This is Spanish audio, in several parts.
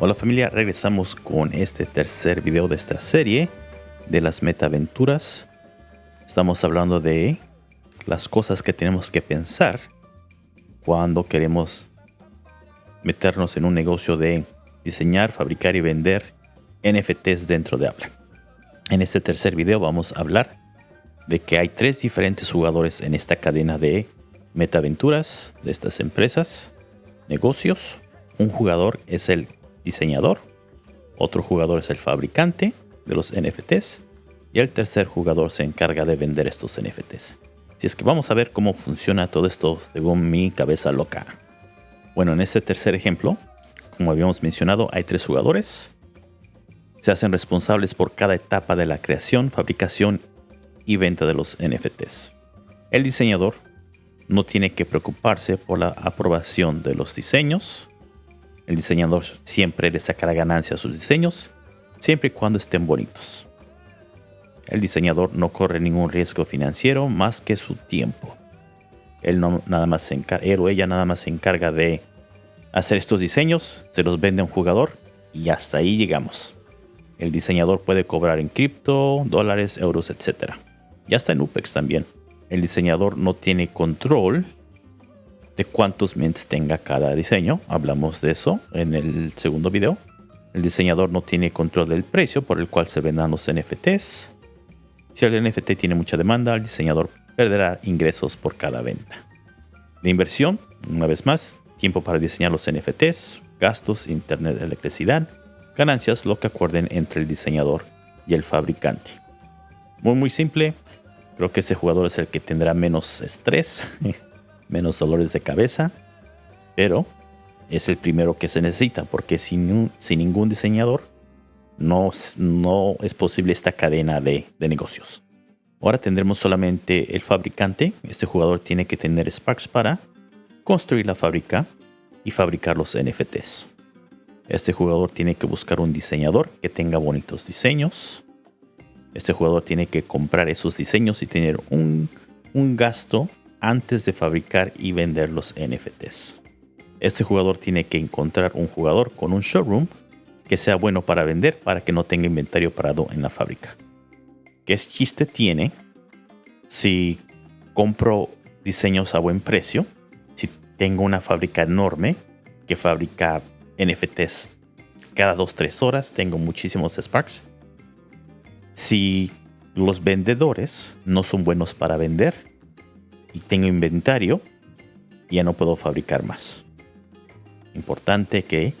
Hola familia, regresamos con este tercer video de esta serie de las metaventuras. Estamos hablando de las cosas que tenemos que pensar cuando queremos meternos en un negocio de diseñar, fabricar y vender NFTs dentro de Apple. En este tercer video vamos a hablar de que hay tres diferentes jugadores en esta cadena de metaventuras de estas empresas, negocios. Un jugador es el diseñador, otro jugador es el fabricante de los NFTs y el tercer jugador se encarga de vender estos NFTs. Si es que vamos a ver cómo funciona todo esto según mi cabeza loca. Bueno, en este tercer ejemplo, como habíamos mencionado, hay tres jugadores. Se hacen responsables por cada etapa de la creación, fabricación y venta de los NFTs. El diseñador no tiene que preocuparse por la aprobación de los diseños. El diseñador siempre le sacará ganancia a sus diseños, siempre y cuando estén bonitos. El diseñador no corre ningún riesgo financiero más que su tiempo. Él, no, nada más se él o ella nada más se encarga de hacer estos diseños, se los vende a un jugador y hasta ahí llegamos. El diseñador puede cobrar en cripto, dólares, euros, etc. Ya está en UPEX también. El diseñador no tiene control de cuántos mints tenga cada diseño. Hablamos de eso en el segundo video. El diseñador no tiene control del precio por el cual se vendan los NFTs. Si el NFT tiene mucha demanda, el diseñador perderá ingresos por cada venta. De inversión, una vez más, tiempo para diseñar los NFTs, gastos, internet, electricidad, ganancias, lo que acuerden entre el diseñador y el fabricante. Muy muy simple, creo que ese jugador es el que tendrá menos estrés, menos dolores de cabeza, pero es el primero que se necesita porque sin, sin ningún diseñador no, no es posible esta cadena de, de negocios. Ahora tendremos solamente el fabricante. Este jugador tiene que tener Sparks para construir la fábrica y fabricar los NFTs. Este jugador tiene que buscar un diseñador que tenga bonitos diseños. Este jugador tiene que comprar esos diseños y tener un, un gasto antes de fabricar y vender los NFTs. Este jugador tiene que encontrar un jugador con un showroom que sea bueno para vender para que no tenga inventario parado en la fábrica. ¿Qué chiste tiene si compro diseños a buen precio? Si tengo una fábrica enorme que fabrica NFTs cada 2-3 horas, tengo muchísimos Sparks. Si los vendedores no son buenos para vender y tengo inventario, ya no puedo fabricar más. Importante que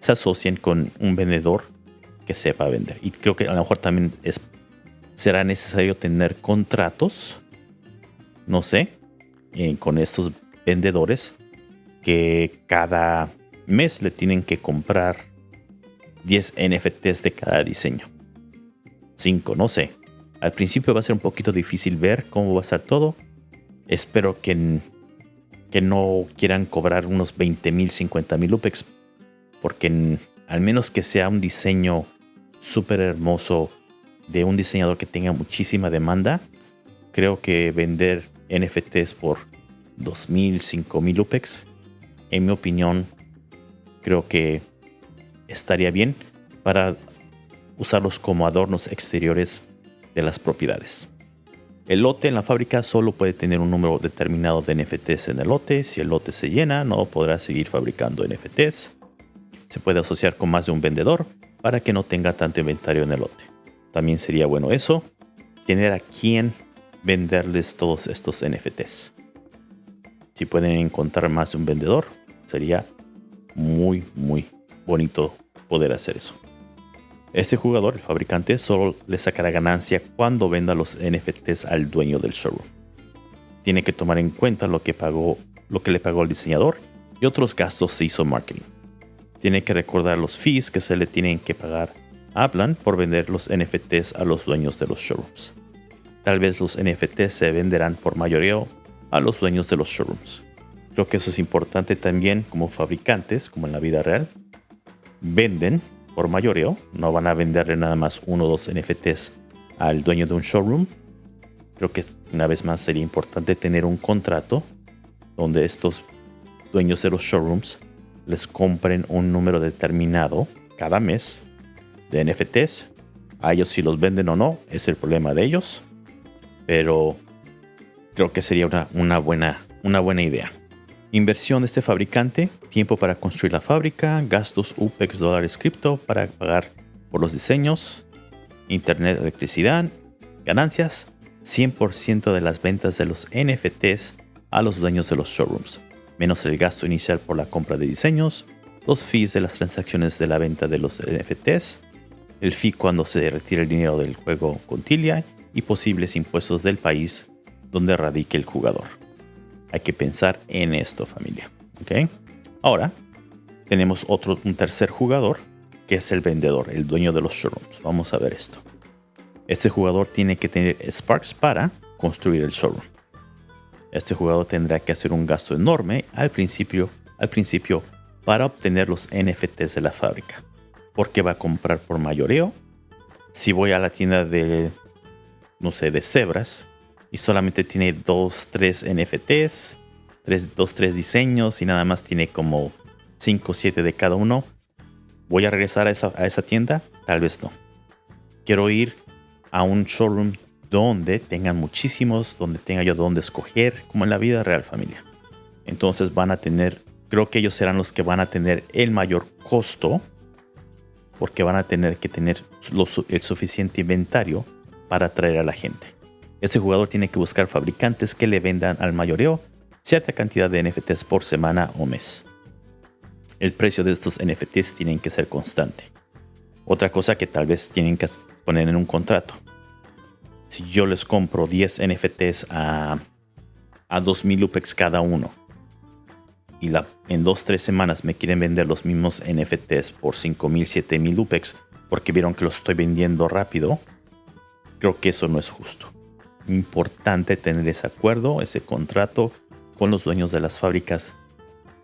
se asocien con un vendedor que sepa vender. Y creo que a lo mejor también será necesario tener contratos, no sé, eh, con estos vendedores que cada mes le tienen que comprar 10 NFTs de cada diseño. 5, no sé. Al principio va a ser un poquito difícil ver cómo va a estar todo. Espero que, que no quieran cobrar unos 20 mil, 50 mil UPEX porque al menos que sea un diseño súper hermoso de un diseñador que tenga muchísima demanda, creo que vender NFTs por 2.000, 5.000 UPEX, en mi opinión, creo que estaría bien para usarlos como adornos exteriores de las propiedades. El lote en la fábrica solo puede tener un número determinado de NFTs en el lote. Si el lote se llena, no podrá seguir fabricando NFTs se puede asociar con más de un vendedor para que no tenga tanto inventario en el lote. También sería bueno eso, tener a quién venderles todos estos NFTs. Si pueden encontrar más de un vendedor, sería muy, muy bonito poder hacer eso. Este jugador, el fabricante, solo le sacará ganancia cuando venda los NFTs al dueño del showroom. Tiene que tomar en cuenta lo que, pagó, lo que le pagó el diseñador y otros gastos si hizo marketing tiene que recordar los fees que se le tienen que pagar a Aplan por vender los NFTs a los dueños de los showrooms. Tal vez los NFTs se venderán por mayoría a los dueños de los showrooms. Creo que eso es importante también como fabricantes, como en la vida real. Venden por mayoreo, no van a venderle nada más uno o dos NFTs al dueño de un showroom. Creo que una vez más sería importante tener un contrato donde estos dueños de los showrooms les compren un número determinado cada mes de NFTs. A ellos si los venden o no es el problema de ellos. Pero creo que sería una, una, buena, una buena idea. Inversión de este fabricante, tiempo para construir la fábrica, gastos UPEX dólares cripto para pagar por los diseños, internet, electricidad, ganancias, 100% de las ventas de los NFTs a los dueños de los showrooms, menos el gasto inicial por la compra de diseños, los fees de las transacciones de la venta de los NFTs, el fee cuando se retira el dinero del juego con Tilia y posibles impuestos del país donde radique el jugador. Hay que pensar en esto, familia. ¿ok? Ahora, tenemos otro, un tercer jugador, que es el vendedor, el dueño de los showrooms. Vamos a ver esto. Este jugador tiene que tener Sparks para construir el showroom. Este jugador tendrá que hacer un gasto enorme al principio, al principio para obtener los NFTs de la fábrica. Porque va a comprar por mayoreo. Si voy a la tienda de, no sé, de cebras y solamente tiene dos, tres NFTs, tres, dos, tres diseños y nada más tiene como 5 o 7 de cada uno, ¿voy a regresar a esa, a esa tienda? Tal vez no. Quiero ir a un showroom donde tengan muchísimos, donde tenga yo donde escoger, como en la vida real familia. Entonces van a tener, creo que ellos serán los que van a tener el mayor costo, porque van a tener que tener el suficiente inventario para atraer a la gente. Ese jugador tiene que buscar fabricantes que le vendan al mayoreo cierta cantidad de NFTs por semana o mes. El precio de estos NFTs tienen que ser constante. Otra cosa que tal vez tienen que poner en un contrato si yo les compro 10 NFTs a, a 2000 UPEX cada uno y en 2-3 semanas me quieren vender los mismos NFTs por 5000, 7000 UPEX porque vieron que los estoy vendiendo rápido, creo que eso no es justo. Importante tener ese acuerdo, ese contrato con los dueños de las fábricas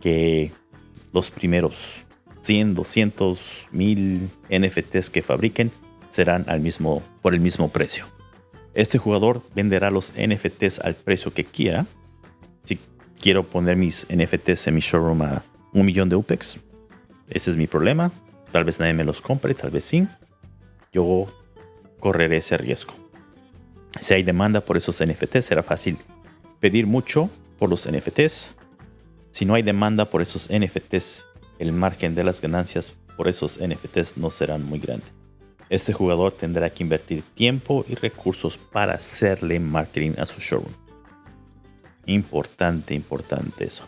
que los primeros 100, 200, 1000 NFTs que fabriquen serán al mismo, por el mismo precio. Este jugador venderá los NFTs al precio que quiera. Si quiero poner mis NFTs en mi showroom a un millón de UPEX, ese es mi problema. Tal vez nadie me los compre, tal vez sí. Yo correré ese riesgo. Si hay demanda por esos NFTs, será fácil pedir mucho por los NFTs. Si no hay demanda por esos NFTs, el margen de las ganancias por esos NFTs no serán muy grandes este jugador tendrá que invertir tiempo y recursos para hacerle marketing a su showroom. Importante, importante eso.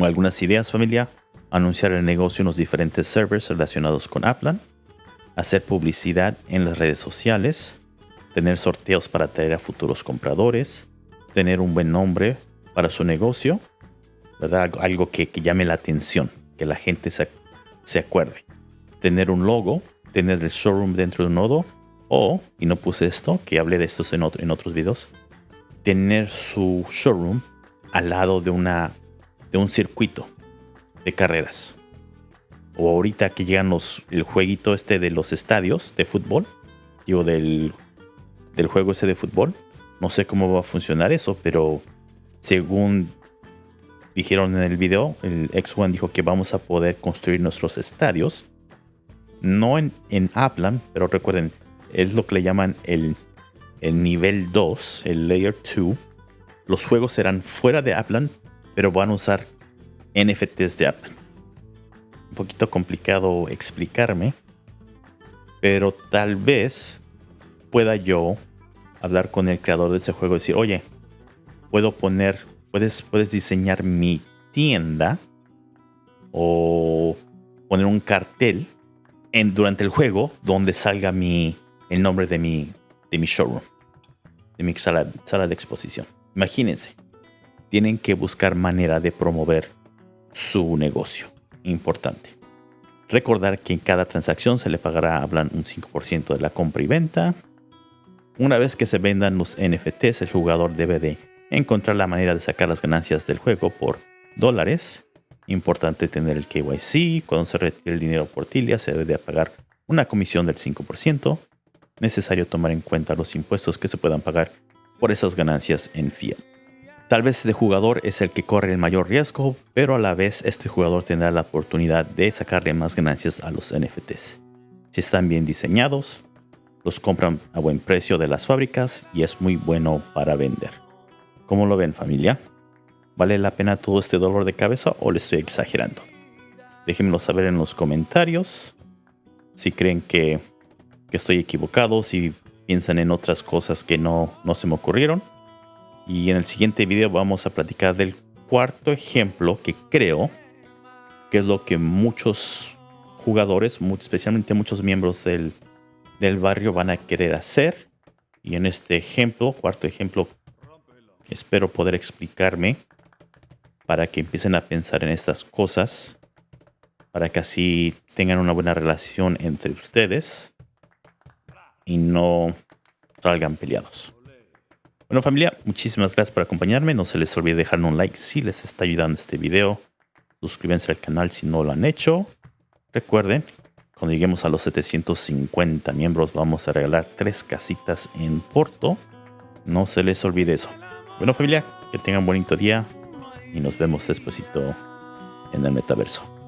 Algunas ideas familia. Anunciar el negocio en los diferentes servers relacionados con Aplan. Hacer publicidad en las redes sociales. Tener sorteos para atraer a futuros compradores. Tener un buen nombre para su negocio. ¿verdad? Algo que, llame la atención. Que la gente se, se acuerde. Tener un logo tener el showroom dentro de un nodo o, y no puse esto, que hablé de esto en, en otros videos, tener su showroom al lado de, una, de un circuito de carreras. O ahorita que llegan los, el jueguito este de los estadios de fútbol, digo, del, del juego ese de fútbol. No sé cómo va a funcionar eso, pero según dijeron en el video, el X1 dijo que vamos a poder construir nuestros estadios no en, en Aplan, pero recuerden, es lo que le llaman el, el nivel 2, el Layer 2. Los juegos serán fuera de Aplan, pero van a usar NFTs de Aplan. Un poquito complicado explicarme, pero tal vez pueda yo hablar con el creador de ese juego y decir, oye, puedo poner, puedes, puedes diseñar mi tienda o poner un cartel durante el juego donde salga mi, el nombre de mi, de mi showroom, de mi sala, sala de exposición. Imagínense, tienen que buscar manera de promover su negocio. Importante. Recordar que en cada transacción se le pagará hablan un 5% de la compra y venta. Una vez que se vendan los NFTs, el jugador debe de encontrar la manera de sacar las ganancias del juego por dólares Importante tener el KYC. Cuando se retire el dinero por Tilia se debe de pagar una comisión del 5%. Necesario tomar en cuenta los impuestos que se puedan pagar por esas ganancias en fiat. Tal vez este jugador es el que corre el mayor riesgo, pero a la vez este jugador tendrá la oportunidad de sacarle más ganancias a los NFTs. Si están bien diseñados, los compran a buen precio de las fábricas y es muy bueno para vender. ¿Cómo lo ven familia? ¿Vale la pena todo este dolor de cabeza o le estoy exagerando? Déjenmelo saber en los comentarios si creen que, que estoy equivocado, si piensan en otras cosas que no, no se me ocurrieron. Y en el siguiente video vamos a platicar del cuarto ejemplo que creo que es lo que muchos jugadores, especialmente muchos miembros del, del barrio van a querer hacer. Y en este ejemplo, cuarto ejemplo, espero poder explicarme para que empiecen a pensar en estas cosas, para que así tengan una buena relación entre ustedes y no salgan peleados. Bueno familia, muchísimas gracias por acompañarme. No se les olvide dejar un like si les está ayudando este video. Suscríbanse al canal si no lo han hecho. Recuerden, cuando lleguemos a los 750 miembros vamos a regalar tres casitas en Porto. No se les olvide eso. Bueno familia, que tengan un bonito día y nos vemos despuesito en el metaverso.